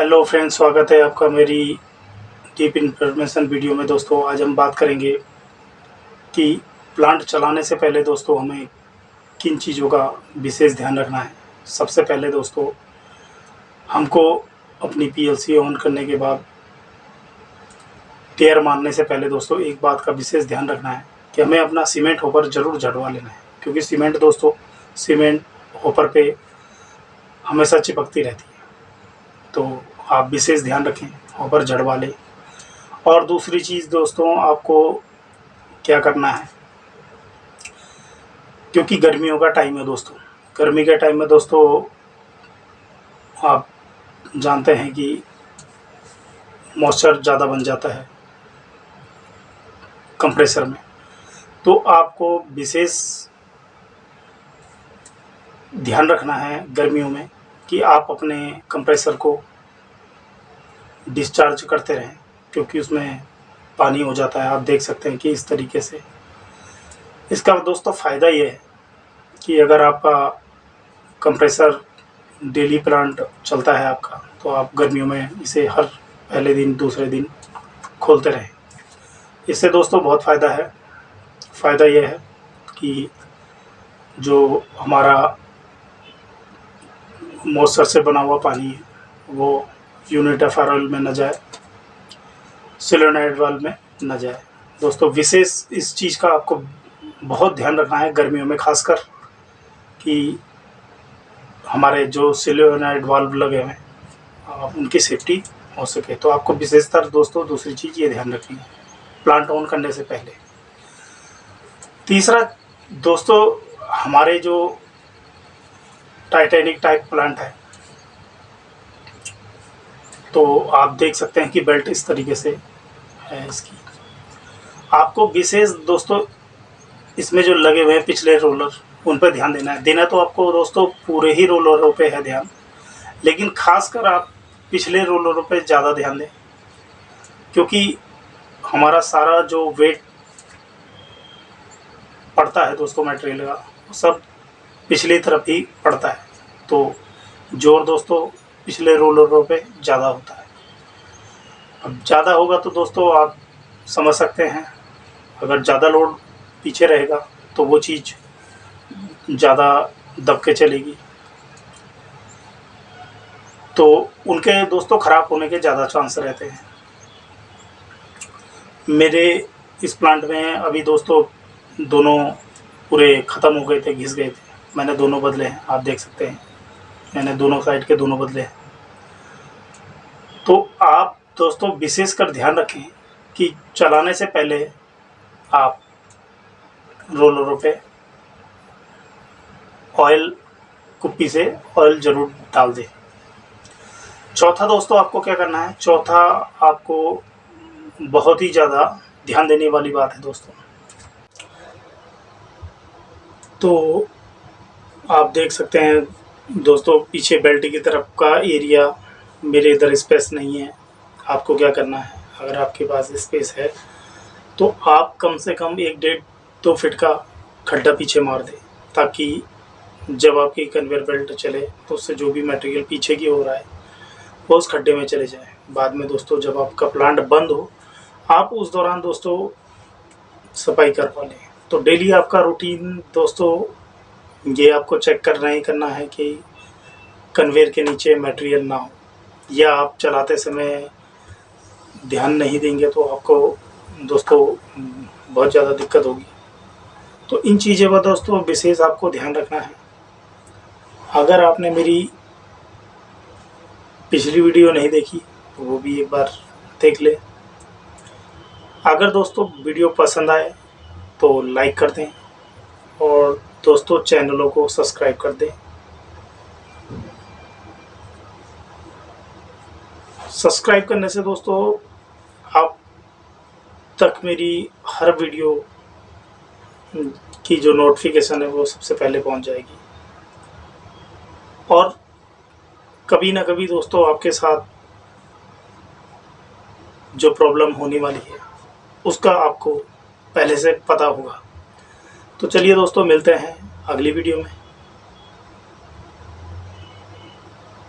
Hello friends स्वागत है आपका मेरी डीप इन्फॉर्मेशन वीडियो में। दोस्तों, आज हम बात करेंगे कि प्लांट चलाने से पहले दोस्तों, हमें किन चीज़ों का विशेष ध्यान रखना है। सबसे पहले दोस्तों, हमको अपनी पीएलसी ऑन करने के बाद टेयर मारने से पहले दोस्तों, एक बात का विशेष ध्यान रखना है कि हमें अपना सीमेंट होपर ज़रूर झड़वा लेना है, क्योंकि सीमेंट दोस्तों सीमेंट होपर पे हमेशा चिपकती रहती है। तो आप विशेष ध्यान रखें होपर झड़वा लें और दूसरी चीज़ दोस्तों, आपको क्या करना है? क्योंकि गर्मियों का टाइम है दोस्तों। गर्मी के टाइम में दोस्तों, आप जानते हैं कि मॉइस्चर ज़्यादा बन जाता है कंप्रेसर में। तो आपको विशेष ध्यान रखना है गर्मियों में कि आप अपने कंप्रेसर को डिस्चार्ज करते रहें, क्योंकि उसमें पानी हो जाता है। आप देख सकते हैं कि इस तरीके से। इसका दोस्तों फ़ायदा ये है कि अगर आपका कंप्रेसर डेली प्लांट चलता है आपका तो आप गर्मियों में इसे हर पहले दिन, दूसरे दिन खोलते रहें। इससे दोस्तों बहुत फ़ायदा है। फ़ायदा यह है कि जो हमारा मॉइस्चर से बना हुआ पानी है, वो यूनिट एफ़ में न जाए, सिलोनाइड वाल में न जाए। दोस्तों, विशेष इस चीज़ का आपको बहुत ध्यान रखना है गर्मियों में, खासकर कि हमारे जो सिलोनाइड वाल्व लगे हुए हैं उनकी सेफ्टी हो सके। तो आपको विशेषतर दोस्तों, दूसरी चीज़ ये ध्यान रखनी है, प्लांट ऑन करने से पहले। तीसरा, दोस्तों, हमारे जो टाइटेनिक टाइप प्लांट है तो आप देख सकते हैं कि बेल्ट इस तरीके से है इसकी। आपको विशेष दोस्तों, इसमें जो लगे हुए हैं पिछले रोलर, उन पर ध्यान देना है। देना तो आपको दोस्तों पूरे ही रोलरों पे है ध्यान, लेकिन खासकर आप पिछले रोलरों पे ज़्यादा ध्यान दें, क्योंकि हमारा सारा जो वेट पड़ता है दोस्तों मटेरियल का सब पिछली तरफ़ ही पड़ता है। तो ज़ोर दोस्तों पिछले रोलरों पे ज़्यादा होता है। अब ज़्यादा होगा तो दोस्तों आप समझ सकते हैं, अगर ज़्यादा लोड पीछे रहेगा तो वो चीज़ ज़्यादा दब के चलेगी। तो उनके दोस्तों ख़राब होने के ज़्यादा चांस रहते हैं। मेरे इस प्लांट में अभी दोस्तों दोनों पूरे ख़त्म हो गए थे, घिस गए थे। मैंने दोनों बदले हैं, आप देख सकते हैं। मैंने दोनों साइड के दोनों बदले हैं। तो आप दोस्तों विशेष कर ध्यान रखें कि चलाने से पहले आप रोलरों पे ऑयल कुप्पी से ऑयल ज़रूर डाल दें। चौथा दोस्तों आपको क्या करना है? चौथा आपको बहुत ही ज़्यादा ध्यान देने वाली बात है दोस्तों। तो आप देख सकते हैं दोस्तों पीछे बेल्ट की तरफ़ का एरिया मेरे इधर स्पेस नहीं है। आपको क्या करना है? अगर आपके पास स्पेस है तो आप कम से कम एक डेढ़ दो फिट का खड्डा पीछे मार दें, ताकि जब आपकी कन्वेयर बेल्ट चले तो उससे जो भी मटेरियल पीछे की हो रहा है वो उस खड्डे में चले जाए। बाद में दोस्तों, जब आपका प्लांट बंद हो, आप उस दौरान दोस्तों सफ़ाई कर पा लें। तो डेली आपका रूटीन दोस्तों, ये आपको चेक करना ही करना है कि कन्वेयर के नीचे मटेरियल ना हो। या आप चलाते समय ध्यान नहीं देंगे तो आपको, दोस्तों, बहुत ज़्यादा दिक्कत होगी। तो इन चीज़ों पर दोस्तों विशेष आपको ध्यान रखना है। अगर आपने मेरी पिछली वीडियो नहीं देखी तो वो भी एक बार देख ले। अगर दोस्तों वीडियो पसंद आए तो लाइक कर दें और दोस्तों चैनलों को सब्सक्राइब कर दें। सब्सक्राइब करने से दोस्तों, आप तक मेरी हर वीडियो की जो नोटिफिकेशन है वो सबसे पहले पहुँच जाएगी। और कभी ना कभी दोस्तों आपके साथ जो प्रॉब्लम होने वाली है, उसका आपको पहले से पता होगा। तो चलिए दोस्तों, मिलते हैं अगली वीडियो में।